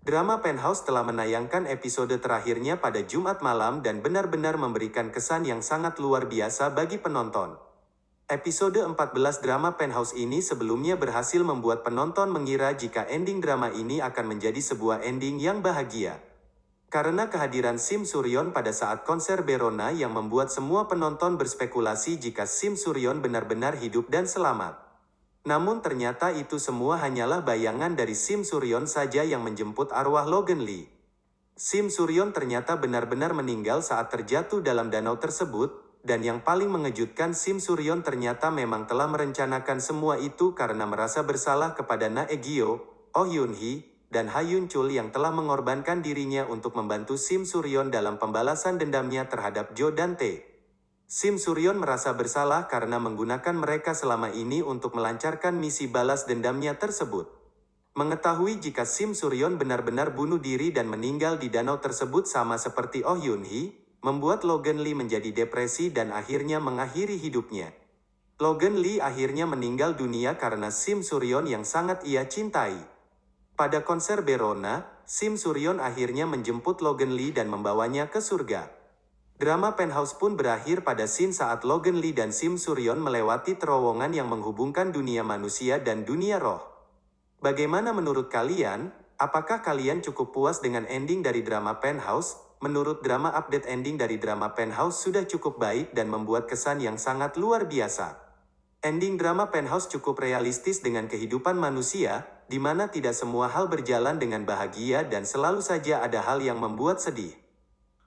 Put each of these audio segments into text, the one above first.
Drama Penthouse telah menayangkan episode terakhirnya pada Jumat malam dan benar-benar memberikan kesan yang sangat luar biasa bagi penonton. Episode 14 drama Penthouse ini sebelumnya berhasil membuat penonton mengira jika ending drama ini akan menjadi sebuah ending yang bahagia. Karena kehadiran Sim Suryon pada saat konser Berona yang membuat semua penonton berspekulasi jika Sim Suryon benar-benar hidup dan selamat. Namun ternyata itu semua hanyalah bayangan dari Sim Suryon saja yang menjemput arwah Logan Lee. Sim Suryon ternyata benar-benar meninggal saat terjatuh dalam danau tersebut, dan yang paling mengejutkan Sim Suryon ternyata memang telah merencanakan semua itu karena merasa bersalah kepada Na Egyo, Oh Yun Hee, dan Ha Yun Chul yang telah mengorbankan dirinya untuk membantu Sim Suryon dalam pembalasan dendamnya terhadap Jo dan Tae. Sim Suryon merasa bersalah karena menggunakan mereka selama ini untuk melancarkan misi balas dendamnya tersebut. Mengetahui jika Sim Suryon benar-benar bunuh diri dan meninggal di danau tersebut sama seperti Oh Yun Hee, membuat Logan Lee menjadi depresi dan akhirnya mengakhiri hidupnya. Logan Lee akhirnya meninggal dunia karena Sim Suryon yang sangat ia cintai. Pada konser Berona, Sim Suryon akhirnya menjemput Logan Lee dan membawanya ke surga. Drama Penthouse pun berakhir pada scene saat Logan Lee dan Sim Suryon melewati terowongan yang menghubungkan dunia manusia dan dunia roh. Bagaimana menurut kalian? Apakah kalian cukup puas dengan ending dari drama Penthouse? Menurut drama update ending dari drama Penthouse sudah cukup baik dan membuat kesan yang sangat luar biasa. Ending drama Penthouse cukup realistis dengan kehidupan manusia, di mana tidak semua hal berjalan dengan bahagia dan selalu saja ada hal yang membuat sedih.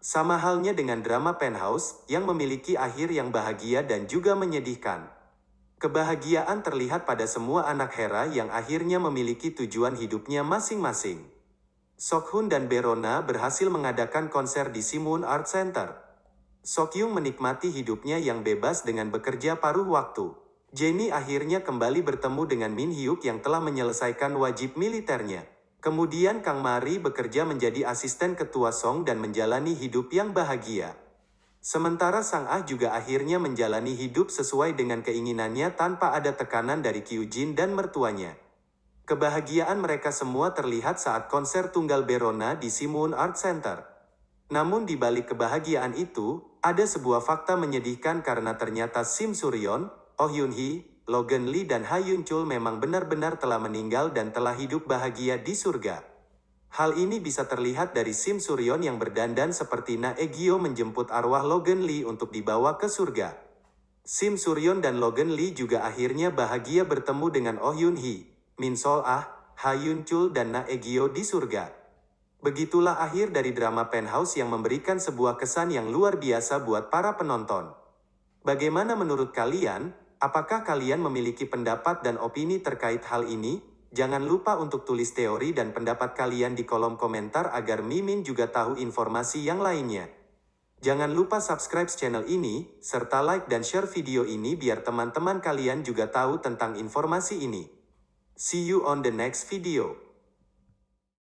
Sama halnya dengan drama Penthouse, yang memiliki akhir yang bahagia dan juga menyedihkan. Kebahagiaan terlihat pada semua anak Hera yang akhirnya memiliki tujuan hidupnya masing-masing. Sokhun dan Berona berhasil mengadakan konser di Simun Art Center. Sokyung menikmati hidupnya yang bebas dengan bekerja paruh waktu. Jenny akhirnya kembali bertemu dengan Min Hyuk yang telah menyelesaikan wajib militernya. Kemudian Kang Mari bekerja menjadi asisten ketua Song dan menjalani hidup yang bahagia. Sementara Sang Ah juga akhirnya menjalani hidup sesuai dengan keinginannya tanpa ada tekanan dari Kyujin dan mertuanya. Kebahagiaan mereka semua terlihat saat konser tunggal Berona di Simun Art Center. Namun di balik kebahagiaan itu, ada sebuah fakta menyedihkan karena ternyata Sim Suryon, Oh Yun Hee, Logan Lee dan Ha Yun Chul memang benar-benar telah meninggal dan telah hidup bahagia di surga. Hal ini bisa terlihat dari Sim Suryon yang berdandan seperti Na Egyo menjemput arwah Logan Lee untuk dibawa ke surga. Sim Suryon dan Logan Lee juga akhirnya bahagia bertemu dengan Oh Yun Hee, Min Sol Ah, Ha Yun Chul dan Na Egyo di surga. Begitulah akhir dari drama Penthouse yang memberikan sebuah kesan yang luar biasa buat para penonton. Bagaimana menurut kalian? Apakah kalian memiliki pendapat dan opini terkait hal ini? Jangan lupa untuk tulis teori dan pendapat kalian di kolom komentar agar Mimin juga tahu informasi yang lainnya. Jangan lupa subscribe channel ini, serta like dan share video ini biar teman-teman kalian juga tahu tentang informasi ini. See you on the next video.